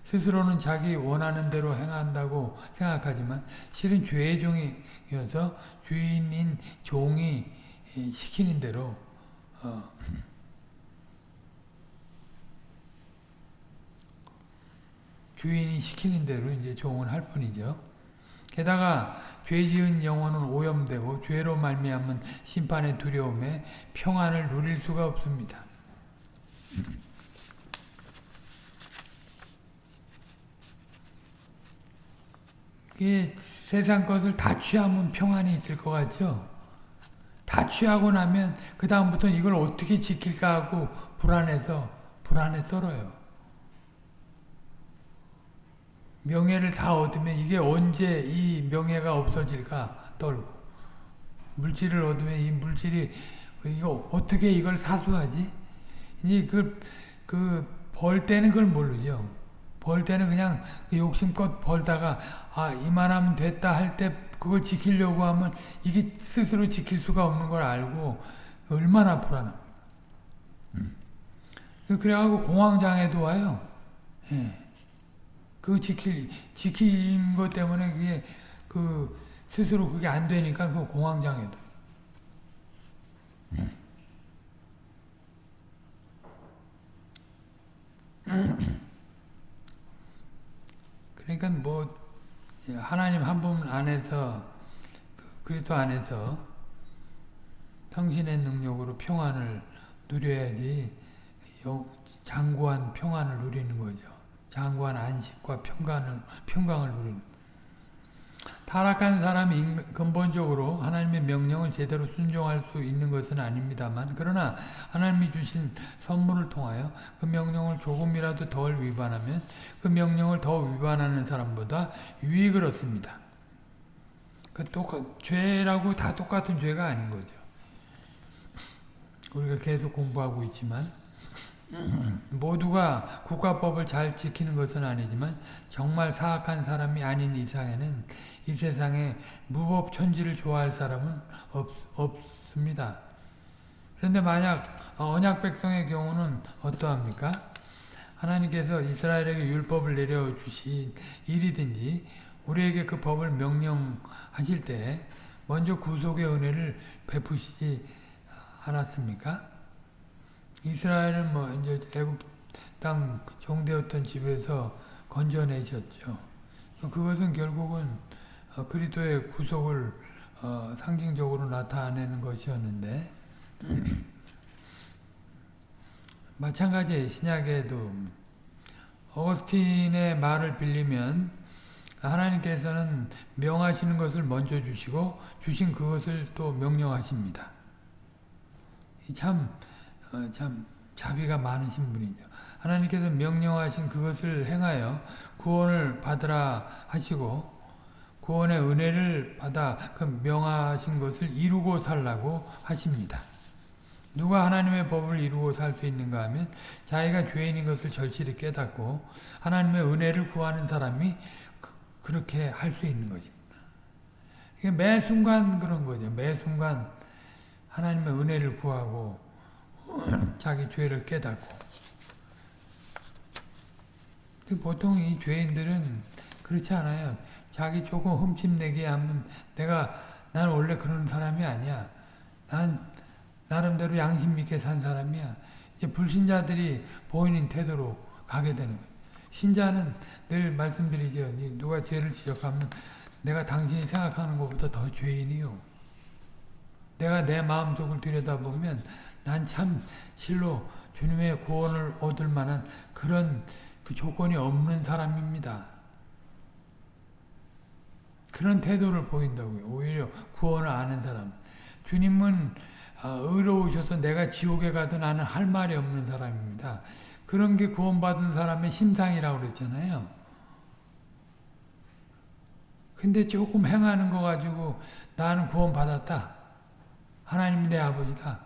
스스로는 자기 원하는 대로 행한다고 생각하지만 실은 죄의 종이어서 주인인 종이 시키는 대로 어, 주인이 시키는 대로 이제 종을 할 뿐이죠. 게다가 죄 지은 영혼은 오염되고 죄로 말미암은 심판의 두려움에 평안을 누릴 수가 없습니다. 이 세상 것을 다 취하면 평안이 있을 것 같죠? 다 취하고 나면 그 다음부터 이걸 어떻게 지킬까 하고 불안해서 불안에 떨어요. 명예를 다 얻으면 이게 언제 이 명예가 없어질까 떨고 물질을 얻으면 이 물질이 이거 어떻게 이걸 사수하지? 이제 그그 때는 그걸 모르죠. 벌 때는 그냥 그 욕심껏 벌다가 아 이만하면 됐다 할 때 그걸 지키려고 하면 이게 스스로 지킬 수가 없는 걸 알고 얼마나 불안합니까. 음. 그래갖고 공황장애도 와요. 예. 그 지킬 지킨 것 때문에 그게 그 스스로 그게 안 되니까 그 공황장애도. 그러니까 뭐 하나님 한 분 안에서 그 그리스도 안에서 성신의 능력으로 평안을 누려야지 장구한 평안을 누리는 거죠. 장구한 안식과 평강을 평강을 누리는. 타락한 사람이 근본적으로 하나님의 명령을 제대로 순종할 수 있는 것은 아닙니다만 그러나 하나님이 주신 선물을 통하여 그 명령을 조금이라도 덜 위반하면 그 명령을 더 위반하는 사람보다 유익을 얻습니다. 그 똑같, 죄라고 다 똑같은 죄가 아닌 거죠. 우리가 계속 공부하고 있지만 모두가 국가법을 잘 지키는 것은 아니지만 정말 사악한 사람이 아닌 이상에는 이 세상에 무법천지를 좋아할 사람은 없, 없습니다. 그런데 만약 언약 백성의 경우는 어떠합니까? 하나님께서 이스라엘에게 율법을 내려주신 일이든지 우리에게 그 법을 명령하실 때 먼저 구속의 은혜를 베푸시지 않았습니까? 이스라엘은 뭐 이제 애굽 땅 종되었던 집에서 건져내셨죠. 그것은 결국은 어, 그리스도의 구속을 어, 상징적으로 나타내는 것이었는데 마찬가지 신약에도 어거스틴의 말을 빌리면 하나님께서는 명하시는 것을 먼저 주시고 주신 그것을 또 명령하십니다. 참, 어, 참 자비가 많으신 분이죠. 하나님께서 명령하신 그것을 행하여 구원을 받으라 하시고 구원의 은혜를 받아 그 명하신 것을 이루고 살라고 하십니다. 누가 하나님의 법을 이루고 살 수 있는가 하면 자기가 죄인인 것을 절실히 깨닫고 하나님의 은혜를 구하는 사람이 그, 렇게 할 수 있는 것입니다. 매 순간 그런 거죠. 매 순간 하나님의 은혜를 구하고 자기 죄를 깨닫고 보통 이 죄인들은 그렇지 않아요. 자기 조금 흠집내게 하면 내가 난 원래 그런 사람이 아니야. 난 나름대로 양심 있게 산 사람이야. 이제 불신자들이 보이는 태도로 가게 되는 거예요. 신자는 늘 말씀드리죠. 누가 죄를 지적하면 내가 당신이 생각하는 것보다 더 죄인이요. 내가 내 마음속을 들여다보면 난 참 실로 주님의 구원을 얻을 만한 그런 그 조건이 없는 사람입니다. 그런 태도를 보인다고요. 오히려 구원을 아는 사람. 주님은 아, 의로우셔서 내가 지옥에 가도 나는 할 말이 없는 사람입니다. 그런 게 구원받은 사람의 심상이라고 그랬잖아요. 근데 조금 행하는 거 가지고 나는 구원받았다. 하나님이 내 아버지다.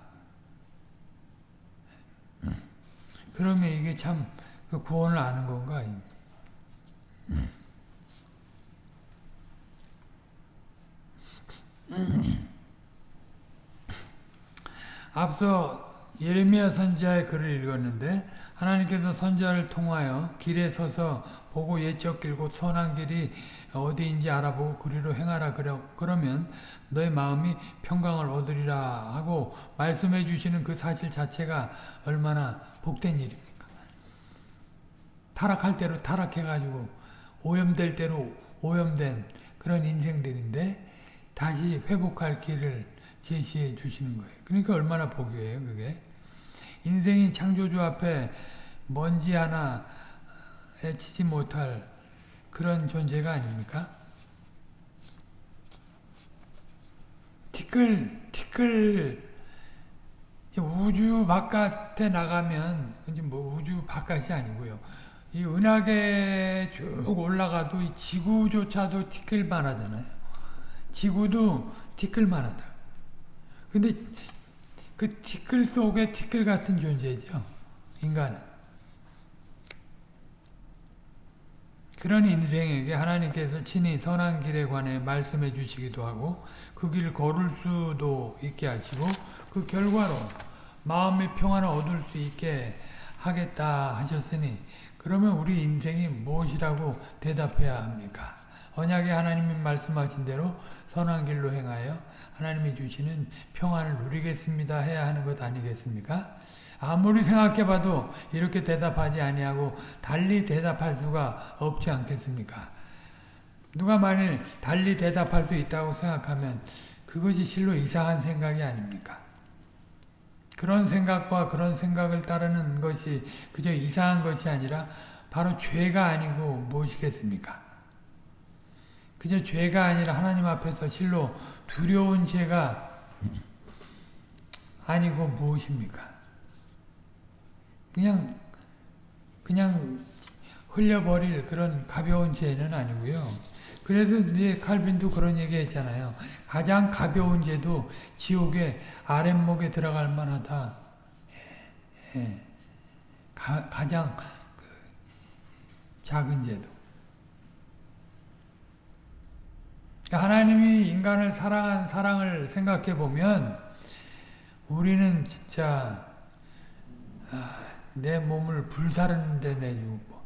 그러면 이게 참 그 구원을 아는 건가? 앞서 예레미야 선지자의 글을 읽었는데 하나님께서 선지자를 통하여 길에 서서 보고 옛적 길고 선한 길이 어디인지 알아보고 그리로 행하라 그러, 그러면 너의 마음이 평강을 얻으리라 하고 말씀해 주시는 그 사실 자체가 얼마나 복된 일입니까? 타락할 대로 타락해가지고 오염될 대로 오염된 그런 인생들인데 다시 회복할 길을 제시해 주시는 거예요. 그러니까 얼마나 복이에요, 그게. 인생이 창조주 앞에 먼지 하나 치지 못할 그런 존재가 아닙니까? 티끌, 티끌, 우주 바깥에 나가면, 이제 뭐 우주 바깥이 아니고요. 이 은하계 쭉 올라가도 이 지구조차도 티끌만 하잖아요. 지구도 티끌만 하다. 근데 그 티끌 속에 티끌 같은 존재죠. 인간은. 그런 인생에게 하나님께서 친히 선한 길에 관해 말씀해 주시기도 하고 그 길을 걸을 수도 있게 하시고 그 결과로 마음의 평안을 얻을 수 있게 하겠다 하셨으니 그러면 우리 인생이 무엇이라고 대답해야 합니까? 언약의 하나님이 말씀하신 대로 선한 길로 행하여 하나님이 주시는 평안을 누리겠습니다 해야 하는 것 아니겠습니까? 아무리 생각해봐도 이렇게 대답하지 아니하고 달리 대답할 수가 없지 않겠습니까? 누가 만일 달리 대답할 수 있다고 생각하면 그것이 실로 이상한 생각이 아닙니까? 그런 생각과 그런 생각을 따르는 것이 그저 이상한 것이 아니라 바로 죄가 아니고 무엇이겠습니까? 그저 죄가 아니라 하나님 앞에서 실로 두려운 죄가 아니고 무엇입니까? 그냥 그냥 흘려버릴 그런 가벼운 죄는 아니고요. 그래서 이제 칼빈도 그런 얘기 했잖아요. 가장 가벼운 죄도 지옥의 아랫목에 들어갈 만하다. 예, 예. 가, 가장 그 작은 죄도. 하나님이 인간을 사랑한 사랑을 생각해 보면 우리는 진짜 아, 내 몸을 불사르는 데 내주고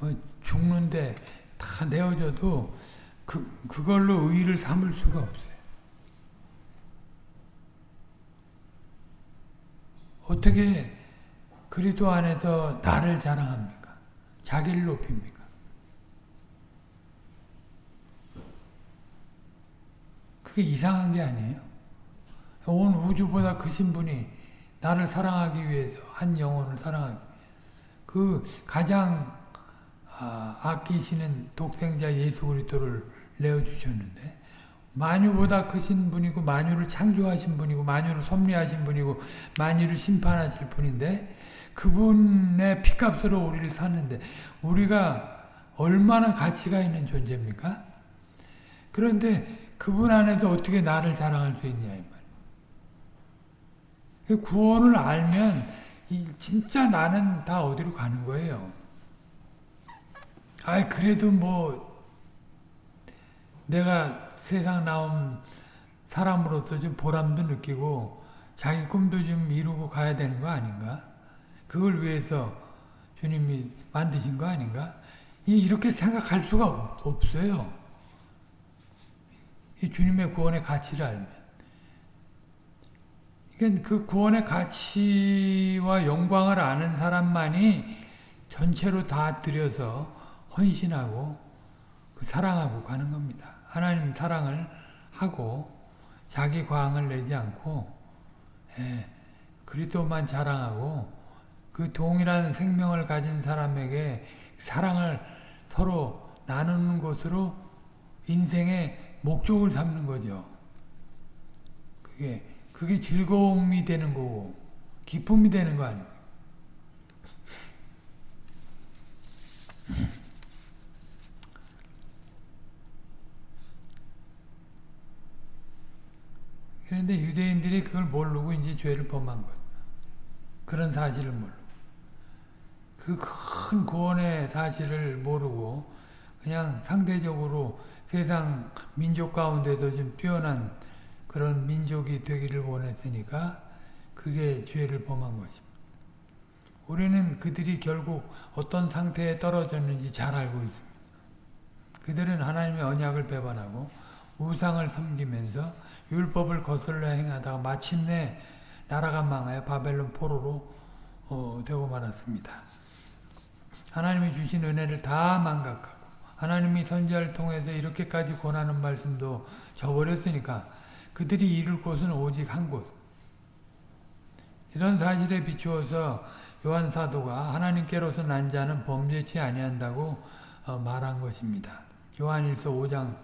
뭐 죽는데 다 내어줘도 그 그걸로 의의를 삼을 수가 없어요. 어떻게 그리도 안에서 나를 자랑합니까? 자기를 높입니까? 그게 이상한 게 아니에요. 온 우주보다 크신 분이 나를 사랑하기 위해서 한 영혼을 사랑하기 그 가장 아, 아끼시는 독생자 예수 그리스도를 내어 주셨는데 만유보다 크신 분이고 만유를 창조하신 분이고 만유를 섭리하신 분이고 만유를 심판하실 분인데 그분의 피값으로 우리를 샀는데 우리가 얼마나 가치가 있는 존재입니까? 그런데 그분 안에서 어떻게 나를 자랑할 수 있냐 이 말. 구원을 알면 진짜 나는 다 어디로 가는 거예요. 아 그래도 뭐 내가 세상 나온 사람으로서 좀 보람도 느끼고 자기 꿈도 좀 이루고 가야 되는 거 아닌가? 그걸 위해서 주님이 만드신 거 아닌가? 이렇게 생각할 수가 없어요. 이 주님의 구원의 가치를 알면. 그러니까 그 구원의 가치와 영광을 아는 사람만이 전체로 다 들여서 헌신하고 그 사랑하고 가는 겁니다. 하나님 사랑을 하고 자기 과항을 내지 않고 예, 그리스도만 자랑하고 그 동일한 생명을 가진 사람에게 사랑을 서로 나누는 것으로 인생의 목적을 삼는 거죠. 그게 그게 즐거움이 되는 거고 기쁨이 되는 거 아닙니까? 그런데 유대인들이 그걸 모르고 이제 죄를 범한 것. 그런 사실을 모르고. 그 큰 구원의 사실을 모르고 그냥 상대적으로 세상 민족 가운데서 좀 뛰어난 그런 민족이 되기를 원했으니까 그게 죄를 범한 것입니다. 우리는 그들이 결국 어떤 상태에 떨어졌는지 잘 알고 있습니다. 그들은 하나님의 언약을 배반하고 우상을 섬기면서 율법을 거슬러 행하다가 마침내 나라가 망하여 바벨론 포로로 어, 되고 말았습니다. 하나님이 주신 은혜를 다 망각하고 하나님이 선지자를 통해서 이렇게까지 권하는 말씀도 저버렸으니까 그들이 이룰 곳은 오직 한 곳. 이런 사실에 비추어서 요한 사도가 하나님께로서 난 자는 범죄치 아니한다고 어, 말한 것입니다. 요한일서 5장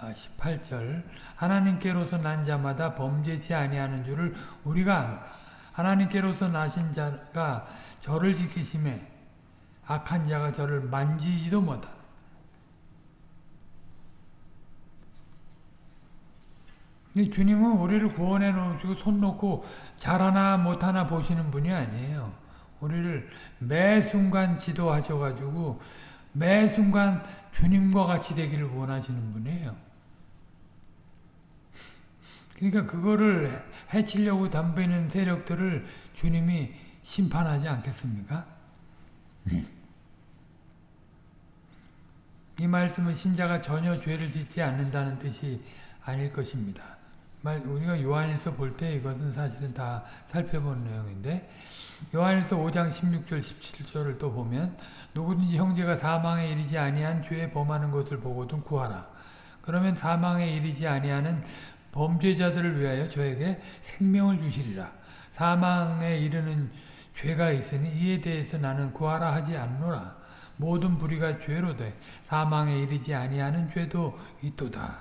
18절 하나님께로서 난 자마다 범죄치 아니하는 줄을 우리가 아노라. 하나님께로서 나신 자가 저를 지키심에 악한 자가 저를 만지지도 못하다. 주님은 우리를 구원해 놓으시고 손 놓고 잘하나 못하나 보시는 분이 아니에요. 우리를 매 순간 지도하셔가지고 매 순간 주님과 같이 되기를 원하시는 분이에요. 그러니까 그거를 해치려고 덤비는 세력들을 주님이 심판하지 않겠습니까? 말씀은 신자가 전혀 죄를 짓지 않는다는 뜻이 아닐 것입니다. 우리가 요한일서 볼 때 이것은 사실은 다 살펴본 내용인데 요한일서 5장 16절 17절을 또 보면 누구든지 형제가 사망에 이르지 아니한 죄에 범하는 것을 보고든 구하라. 그러면 사망에 이르지 아니하는 범죄자들을 위하여 저에게 생명을 주시리라. 사망에 이르는 죄가 있으니 이에 대해서 나는 구하라 하지 않노라. 모든 불의가 죄로 돼 사망에 이르지 아니하는 죄도 있도다.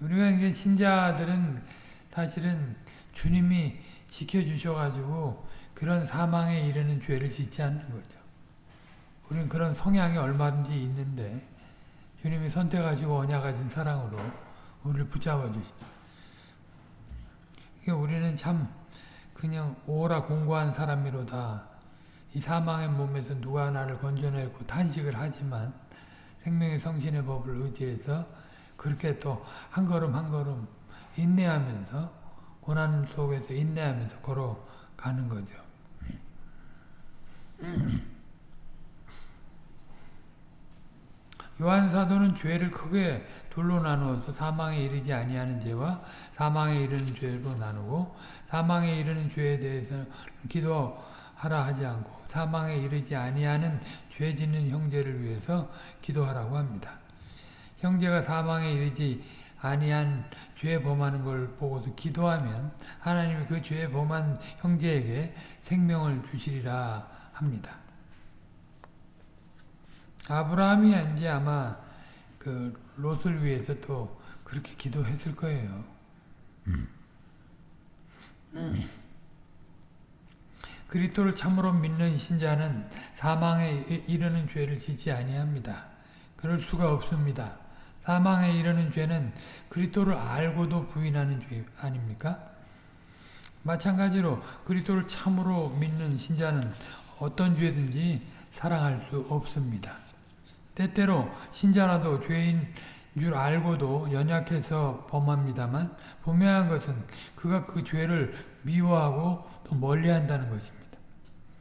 우리가 이게 신자들은 사실은 주님이 지켜주셔가지고 그런 사망에 이르는 죄를 짓지 않는 거죠. 우리는 그런 성향이 얼마든지 있는데 주님이 선택하시고 언약하신 사랑으로 우리를 붙잡아 주십니다. 우리는 참 그냥 오라 공고한 사람이로다. 이 사망의 몸에서 누가 나를 건져내고 탄식을 하지만 생명의 성신의 법을 의지해서 그렇게 또 한 걸음 한 걸음 인내하면서 고난 속에서 인내하면서 걸어가는 거죠. 요한 사도는 죄를 크게 둘로 나누어서 사망에 이르지 아니하는 죄와 사망에 이르는 죄로 나누고 사망에 이르는 죄에 대해서 기도하라 하지 않고 사망에 이르지 아니하는 죄 짓는 형제를 위해서 기도하라고 합니다. 형제가 사망에 이르지 아니한 죄 범하는 걸 보고서 기도하면 하나님이 그 죄 범한 형제에게 생명을 주시리라 합니다. 아브라함이 이제 아마 그 롯을 위해서 또 그렇게 기도했을 거예요. 음. 그리스도를 참으로 믿는 신자는 사망에 이르는 죄를 짓지 아니합니다. 그럴 수가 없습니다. 사망에 이르는 죄는 그리스도를 알고도 부인하는 죄 아닙니까? 마찬가지로 그리스도를 참으로 믿는 신자는 어떤 죄든지 사랑할 수 없습니다. 때때로 신자라도 죄인 줄 알고도 연약해서 범합니다만 분명한 것은 그가 그 죄를 미워하고 또 멀리한다는 것입니다.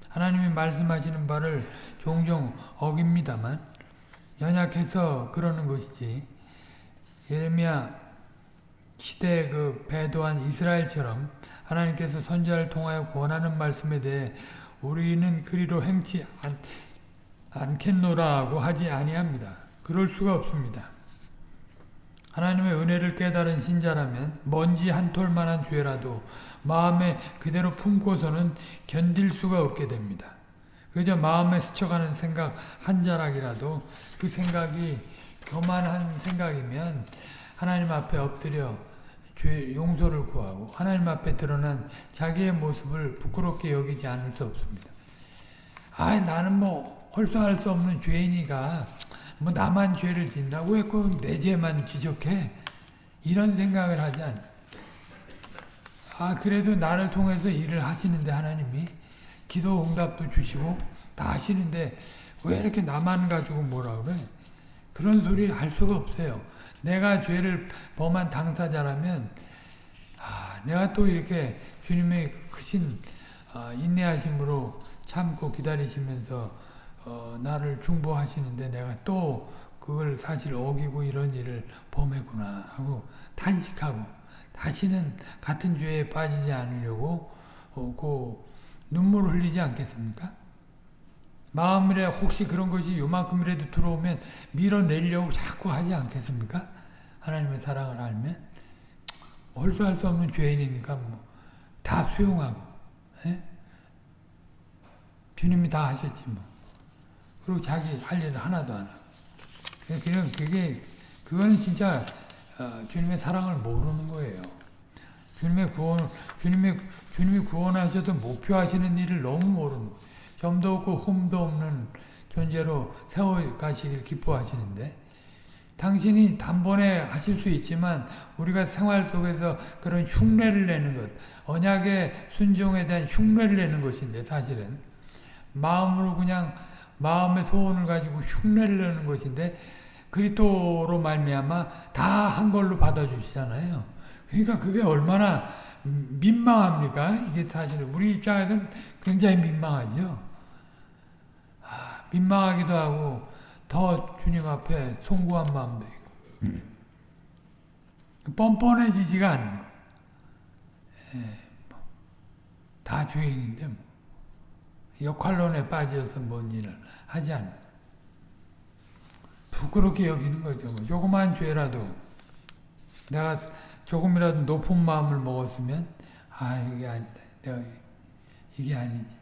하나님이 말씀하시는 바를 종종 어깁니다만 연약해서 그러는 것이지 예레미야 시대 그 배도한 이스라엘처럼 하나님께서 선자를 통하여 권하는 말씀에 대해 우리는 그리로 행치 않, 않겠노라고 하지 아니합니다. 그럴 수가 없습니다. 하나님의 은혜를 깨달은 신자라면 먼지 한 톨만한 죄라도 마음에 그대로 품고서는 견딜 수가 없게 됩니다. 그저 마음에 스쳐가는 생각 한 자락이라도 그 생각이 교만한 생각이면 하나님 앞에 엎드려 죄 용서를 구하고 하나님 앞에 드러난 자기의 모습을 부끄럽게 여기지 않을 수 없습니다. 아, 나는 뭐 홀수할 수 없는 죄인이가 뭐 나만 죄를 짓나 왜꼭내 죄만 지적해? 이런 생각을 하지 않. 아 그래도 나를 통해서 일을 하시는데 하나님이 기도 응답도 주시고 다 하시는데 왜 이렇게 나만 가지고 뭐라 그래? 그런 소리 할 수가 없어요. 내가 죄를 범한 당사자라면 아, 내가 또 이렇게 주님의 크신 어, 인내하심으로 참고 기다리시면서 어, 나를 중보하시는데 내가 또 그걸 사실 어기고 이런 일을 범했구나 하고 탄식하고 다시는 같은 죄에 빠지지 않으려고 어, 그 눈물을 흘리지 않겠습니까? 마음에 혹시 그런 것이 요만큼이라도 들어오면 밀어내려고 자꾸 하지 않겠습니까? 하나님의 사랑을 알면 홀수할 수 없는 죄인이니까 뭐 다 수용하고 에? 예? 주님이 다 하셨지 뭐 그리고 자기 할 일을 하나도 안 하고 그냥 그게 그거는 진짜 어, 주님의 사랑을 모르는 거예요. 주님의 구원 주님의 주님이 구원하셔도 목표하시는 일을 너무 모르는 거예요. 점도 없고 흠도 없는 존재로 세워 가시길 기뻐하시는데 당신이 단번에 하실 수 있지만 우리가 생활 속에서 그런 흉내를 내는 것, 언약의 순종에 대한 흉내를 내는 것인데 사실은 마음으로 그냥 마음의 소원을 가지고 흉내를 내는 것인데 그리스도로 말미암아 다 한 걸로 받아주시잖아요. 그러니까 그게 얼마나 민망합니까? 이게 사실 우리 입장에서는 굉장히 민망하죠. 민망하기도 하고 더 주님 앞에 송구한 마음도 있고 뻔뻔해지지가 않는 거. 예, 다 죄인인데 뭐. 역할론에 빠져서 뭔 일을 하지 않는 부끄럽게 여기는 거죠. 뭐. 조그만 죄라도 내가 조금이라도 높은 마음을 먹었으면 아 이게 아니다. 내가 이게 아니지.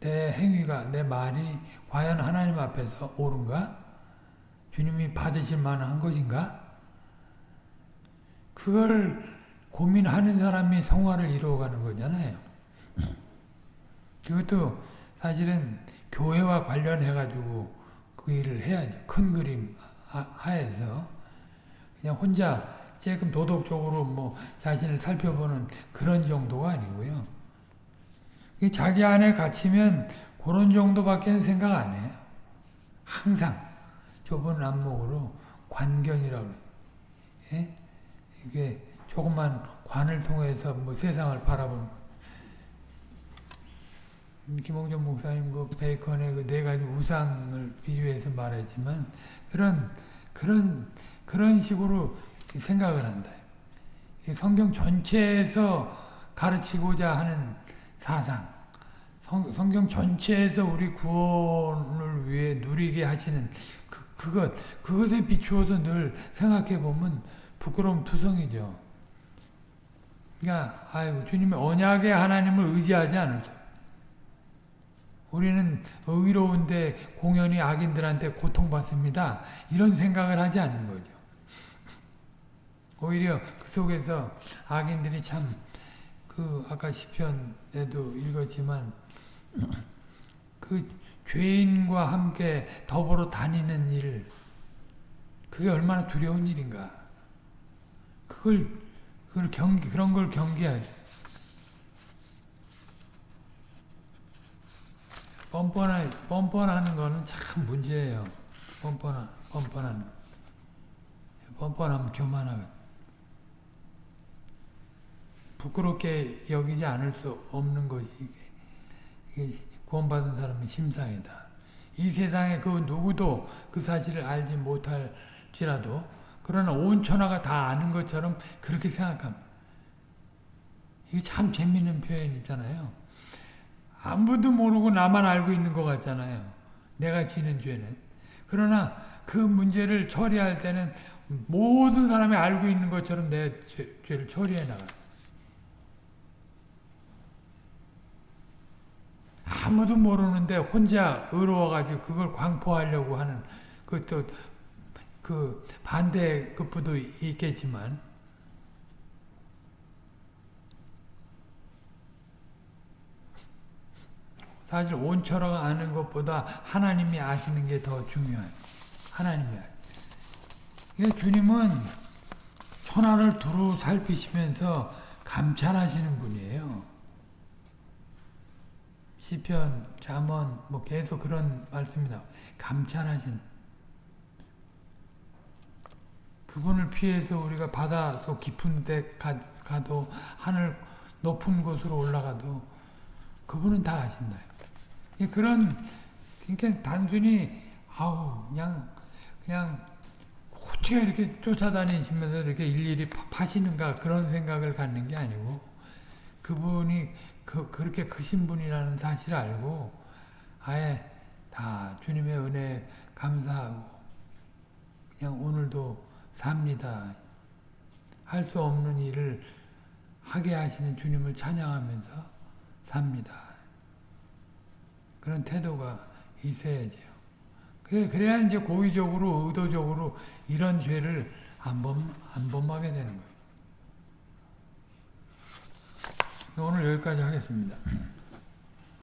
내 행위가 내 말이 과연 하나님 앞에서 옳은가? 주님이 받으실 만한 것인가? 그걸 고민하는 사람이 성화를 이루어가는 거잖아요. 그것도 사실은 교회와 관련해가지고 그 일을 해야죠. 큰 그림 하- 하에서 그냥 혼자 조금 도덕적으로 뭐 자신을 살펴보는 그런 정도가 아니고요. 이 자기 안에 갇히면 그런 정도밖에 생각 안 해요. 항상 좁은 안목으로 관견이라고. 예? 이게 조그만 관을 통해서 뭐 세상을 바라보는 김홍전 목사님 그 베이컨의 그 네 가지 우상을 비유해서 말했지만 그런 그런 그런 식으로 생각을 한다. 이 성경 전체에서 가르치고자 하는 사상, 성, 성경 전체에서 우리 구원을 위해 누리게 하시는 그, 그것, 그것에 비추어서 늘 생각해 보면 부끄러운 투성이죠. 그러니까, 아이고, 주님의 언약의 하나님을 의지하지 않을 수. 우리는 의로운데 공연히 악인들한테 고통받습니다. 이런 생각을 하지 않는 거죠. 오히려 그 속에서 악인들이 참, 그, 아까 시편에도 읽었지만, 그 죄인과 함께 더불어 다니는 일, 그게 얼마나 두려운 일인가. 그걸, 그걸 경기, 그런 걸 경계하죠. 뻔뻔한, 뻔뻔하는 거는 참 문제예요. 뻔뻔한, 뻔뻔한. 뻔뻔하면 교만하거든. 부끄럽게 여기지 않을 수 없는 것이 이게, 이게 구원받은 사람의 심상이다. 이 세상에 그 누구도 그 사실을 알지 못할지라도 그러나 온 천하가 다 아는 것처럼 그렇게 생각합니다. 이게 참 재밌는 표현이잖아요. 아무도 모르고 나만 알고 있는 것 같잖아요. 내가 지는 죄는. 그러나 그 문제를 처리할 때는 모든 사람이 알고 있는 것처럼 내 죄, 죄를 처리해 나가요. 아무도 모르는데 혼자 의로워가지고 그걸 광포하려고 하는 그또 그 반대 급부도 있겠지만 사실 온처럼 아는 것보다 하나님이 아시는 게 더 중요해요. 하나님이 아시는. 주님은 천하를 두루 살피시면서 감찰하시는 분이에요. 시편, 잠언 뭐 계속 그런 말씀이 나와. 감찰하시는. 그분을 피해서 우리가 바다 속 깊은 데 가, 가도 하늘 높은 곳으로 올라가도 그분은 다 아신다. 그런 그러니까 단순히 아우 그냥 그냥 어떻게 이렇게 쫓아다니시면서 이렇게 일일이 파시는가 그런 생각을 갖는 게 아니고 그분이 그, 그렇게 크신 분이라는 사실을 알고 아예 다 주님의 은혜 감사하고 그냥 오늘도 삽니다. 할 수 없는 일을 하게 하시는 주님을 찬양하면서 삽니다. 그런 태도가 있어야죠. 그래, 그래야 이제 고의적으로, 의도적으로 이런 죄를 안 범, 안 범하게 되는 거예요. 오늘 여기까지 하겠습니다.